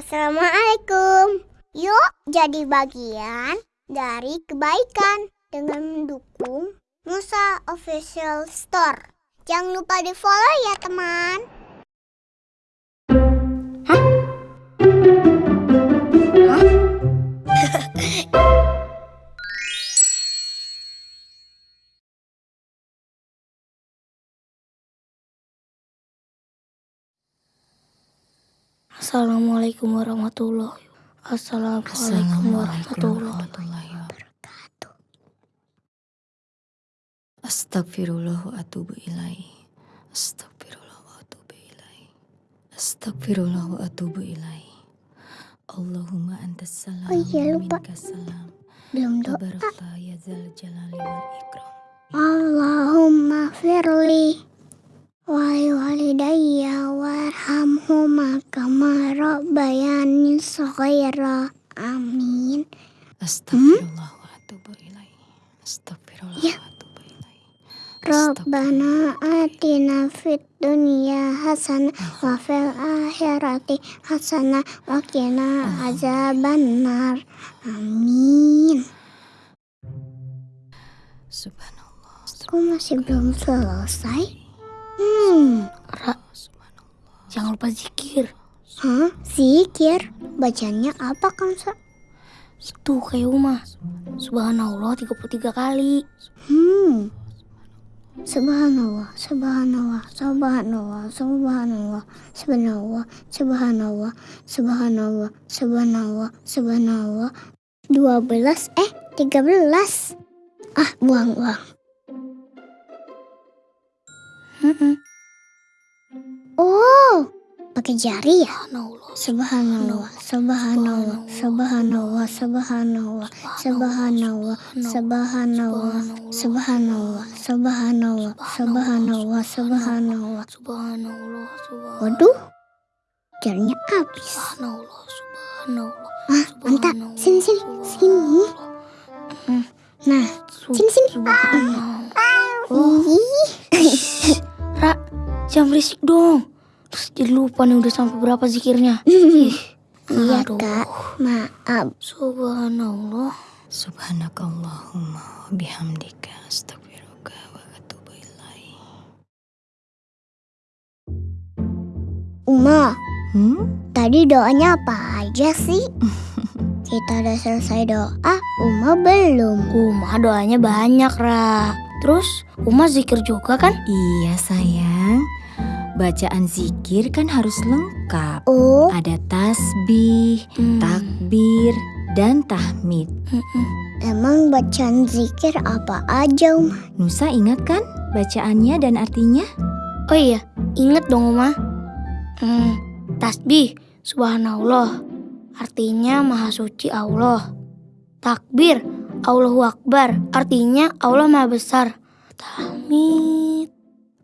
Assalamualaikum. Yuk jadi bagian dari kebaikan dengan mendukung Musa Official Store. Jangan lupa di follow ya teman. Assalamualaikum warahmatullahi Assalamualaikum warahmatullahi wabarakatuh. Astagfirullah wa atubu ilaih. Astagfirullah wa atubu ilaih. Astagfirullah wa atubu ilaih. Allahumma antas salam Oh iya, lupa. salam. Belum doa. Ya zal jalali wal ikram. Allahumma firli walidayya warhamhuma kama rabbayani shaghira. Amin. Astagfirullah wa atubu ilaih. Astagfirullah Ya. wa atubu ilaih. Rabbana atina fid dunya hasanah wa fil akhirati hasanah wa qina azabannar. Amin. Subhanallah. Kok masih belum selesai? Hmm, Ra, jangan lupa zikir. hah? Zikir? Bacanya apa kan, Sa? Itu kayak Uma. Subhanallah 33 kali. Hmm. Subhanallah, subhanallah, subhanallah, subhanallah, subhanallah, subhanallah, subhanallah, subhanallah, subhanallah. 12 eh 13. Ah, buang, buang. Mm-mm. Oh, pakai jari ya? Subhanallah. Subhanallah, subhanallah, subhanallah, subhanallah, subhanallah, subhanallah, subhanallah, subhanallah, subhanallah, subhanallah. Subhanallah. Waduh, jarinya habis. Subhanallah. Subhanallah. Ah, mantap. Sini, sini, sini. Nah, sini, sini. Subhanallah. Ih, Ra, jangan berisik dong. Terus jadi lupa nih udah sampai berapa zikirnya. Iya, aduh. Kak. Maaf. Subhanallah. Subhanakallahumma bihamdika astaghfiruka wa atubu ilaih. Uma, Hmm? tadi doanya apa aja sih? Kita udah selesai doa, Uma belum. Uma doanya banyak, Ra. Terus Uma zikir juga kan? Iya sayang. Bacaan zikir kan harus lengkap. Oh, Ada tasbih, Hmm. takbir, dan tahmid. Emang bacaan zikir apa aja, Uma? Nusa ingat kan bacaannya dan artinya? Oh iya, inget dong Uma. Hmm, tasbih, subhanallah. Artinya maha suci Allah. Takbir, Allahu Akbar. Artinya Allah maha besar. Tahmid.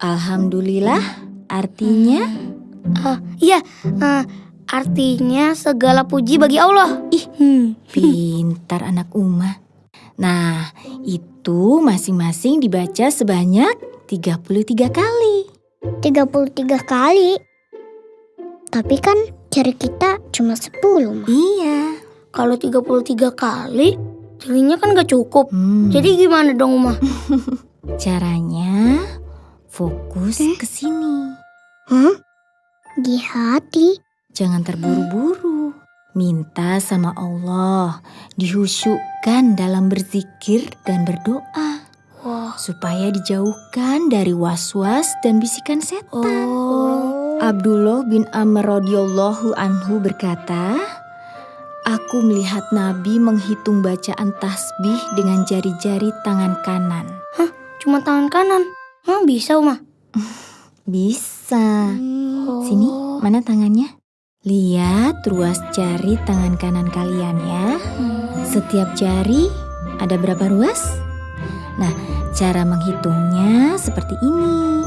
Alhamdulillah artinya Ah, iya, eh, artinya segala puji bagi Allah. Ih, hmm. pintar anak Uma. Nah, itu masing-masing dibaca sebanyak 33 kali. 33 kali. Tapi kan jari kita cuma 10, Ma. Iya. Kalau 33 kali, jadinya kan gak cukup. Hmm. Jadi gimana dong, Uma? Caranya fokus Eh? ke sini. Hah? Di hati. Jangan terburu-buru. Minta sama Allah, dihusyukkan dalam berzikir dan berdoa Wah, supaya dijauhkan dari was-was dan bisikan setan. oh. Abdullah bin Amr radhiyallahu anhu berkata, Aku melihat Nabi menghitung bacaan tasbih dengan jari-jari tangan kanan. Cuma tangan kanan. Emang bisa, Uma? Bisa. Hmm. Sini, mana tangannya? Lihat ruas jari tangan kanan kalian ya. Hmm. Setiap jari ada berapa ruas? Nah, cara menghitungnya seperti ini.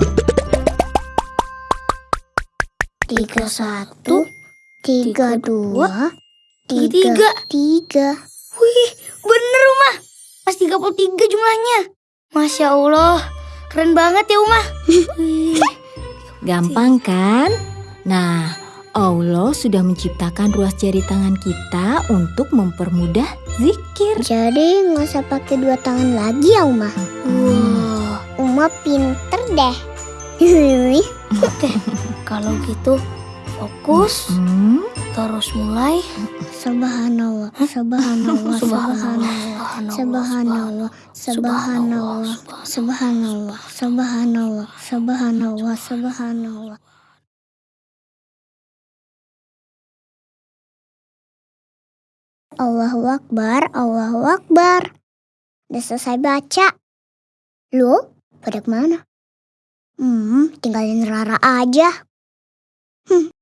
Tiga satu, tiga dua, tiga. tiga tiga. Wih, bener, Uma. Pas 33 jumlahnya. Masya Allah, keren banget ya, Uma. Gampang kan? Nah, Allah sudah menciptakan ruas jari tangan kita untuk mempermudah zikir. Jadi nggak usah pakai dua tangan lagi ya Uma. Wah, Uma pinter deh. kalau gitu fokus Hmm, terus mulai. Subhanallah, subhanallah, subhanallah, subhanallah, subhanallah, subhanallah, subhanallah, subhanallah, subhanallah. Allahu Akbar, Allahu Akbar. Udah selesai baca. Lu, pada ke mana? Hmm, tinggalin Rara aja. hmm.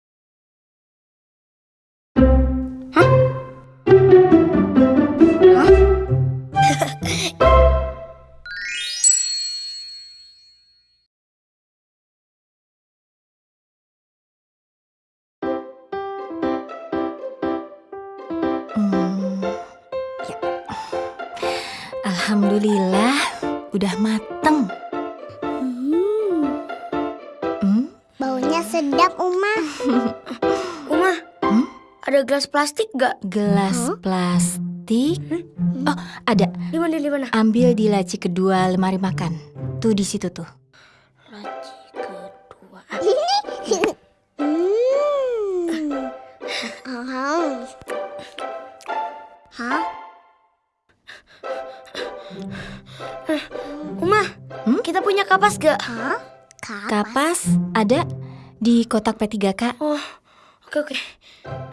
Udah mateng. Hmm, Hmm, baunya sedap, Uma. Uma, Hmm? ada gelas plastik gak? gelas plastik. Oh, ada. Di mana di mana? Ambil di laci kedua lemari makan. Tuh di situ tuh. Kita punya kapas gak? Hah? Kapas? Kapas ada di kotak P3K. Oh, oke oke.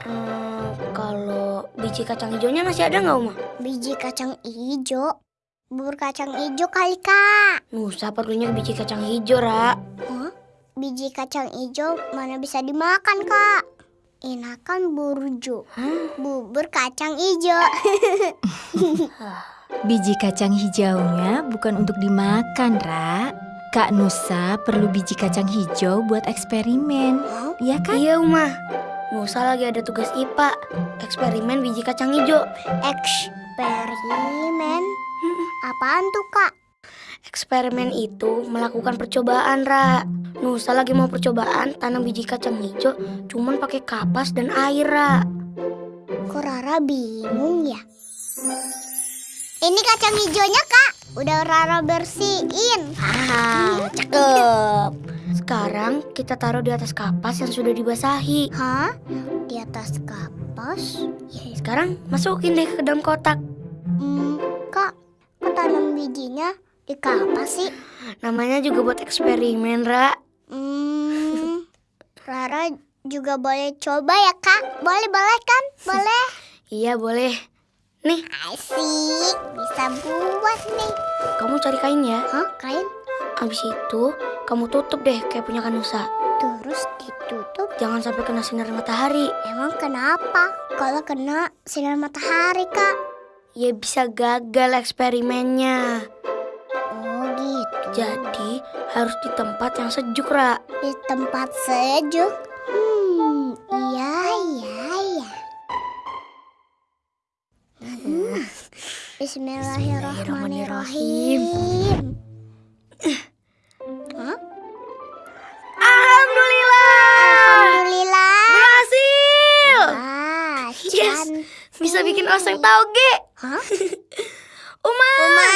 Eh, kalau biji kacang hijaunya masih ada nggak, Uma? Biji kacang ijo. Bubur kacang ijo kali, Kak. Nusa perlunya biji kacang hijau, Ra. Hah? Biji kacang ijo mana bisa dimakan, Kak? Enakan burjo. Hah? Bubur kacang ijo. Biji kacang hijaunya bukan untuk dimakan, Ra. Kak Nusa perlu biji kacang hijau buat eksperimen. Hah? Ya kan? Iya, Uma. Nusa lagi ada tugas IPA, eksperimen biji kacang hijau. Eksperimen? Apaan tuh, Kak? Eksperimen itu melakukan percobaan, Ra. Nusa lagi mau percobaan tanam biji kacang hijau cuman pakai kapas dan air, Ra. Kok Rara bingung ya? Ini kacang hijaunya, Kak. Udah Rara bersihin. Ah, cakep. Sekarang kita taruh di atas kapas yang sudah dibasahi. Hah? Di atas kapas? Ya, sekarang masukin deh ke dalam kotak. Hmm, Kak, kok tanam bijinya di kapas sih? Namanya juga buat eksperimen, Ra. Hmm, Rara juga boleh coba ya, Kak? Boleh, boleh kan? Boleh. Iya, boleh. Nih, Asik, bisa buat nih. kamu cari kain ya. Hah, kain? Abis itu, kamu tutup deh kayak punya Kanusa. Terus ditutup. Jangan sampai kena sinar matahari. Emang kenapa? Kalau kena sinar matahari, Kak? Ya bisa gagal eksperimennya. Oh, gitu. Jadi, harus di tempat yang sejuk, Ra. Di tempat sejuk. Bismillahirrahmanirrahim. Alhamdulillah! Alhamdulillah. Berhasil! Wah, Yes. Bisa bikin oseng tauge. Hah? Uma, Uma,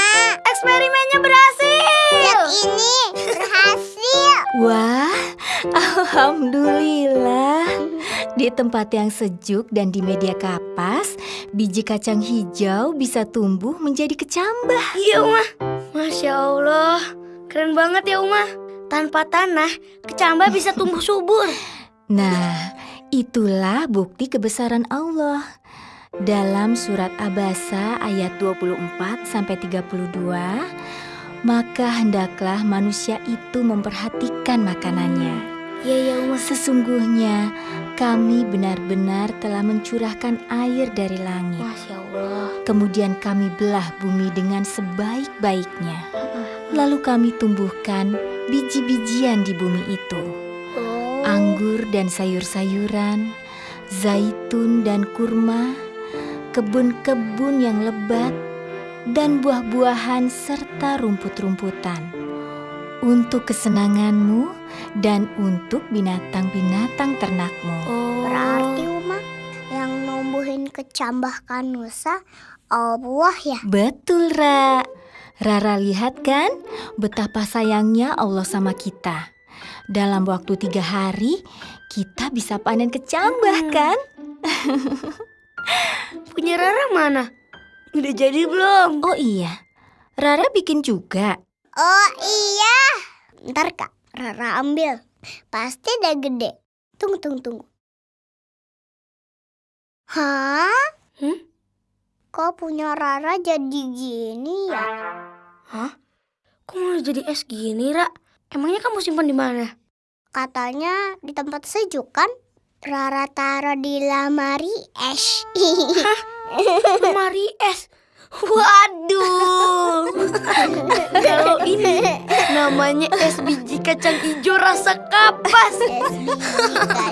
eksperimennya berhasil. lihat ini berhasil. Wah, alhamdulillah. Di tempat yang sejuk dan di media kapas, biji kacang hijau bisa tumbuh menjadi kecambah. Iya, Uma. Masya Allah. Keren banget ya, Uma. Tanpa tanah, kecambah bisa tumbuh subur. Nah, itulah bukti kebesaran Allah. Dalam surat Abasa ayat 24 sampai 32, maka hendaklah manusia itu memperhatikan makanannya. Ya, Uma. Sesungguhnya kami benar-benar telah mencurahkan air dari langit. Masya Allah. Kemudian kami belah bumi dengan sebaik-baiknya. Lalu kami tumbuhkan biji-bijian di bumi itu. Oh. Anggur dan sayur-sayuran, zaitun dan kurma, kebun-kebun yang lebat, dan buah-buahan serta rumput-rumputan. untuk kesenanganmu dan untuk binatang-binatang ternakmu. Oh. Berarti Uma yang numbuhin kecambahkan Nusa Allah ya. Betul, Ra. Rara lihat kan betapa sayangnya Allah sama kita. Dalam waktu tiga hari, kita bisa panen kecambah Hmm. kan? Punya Rara mana? Udah jadi belum? Oh iya, Rara bikin juga. Oh iya. Ntar kak, Rara ambil. Pasti udah gede. Tunggu, tunggu, tunggu. Hah? Hmm? Kok punya Rara jadi gini ya? Kok malah jadi es gini, Ra? Emangnya kamu simpan di mana? Katanya di tempat sejuk kan? Rara taruh di lamari es. Lemari es. Waduh. Kalau ini Namanya es biji kacang hijau rasa kapas. Es biji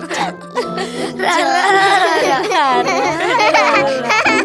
kacang hijau. Rara, rara, rara.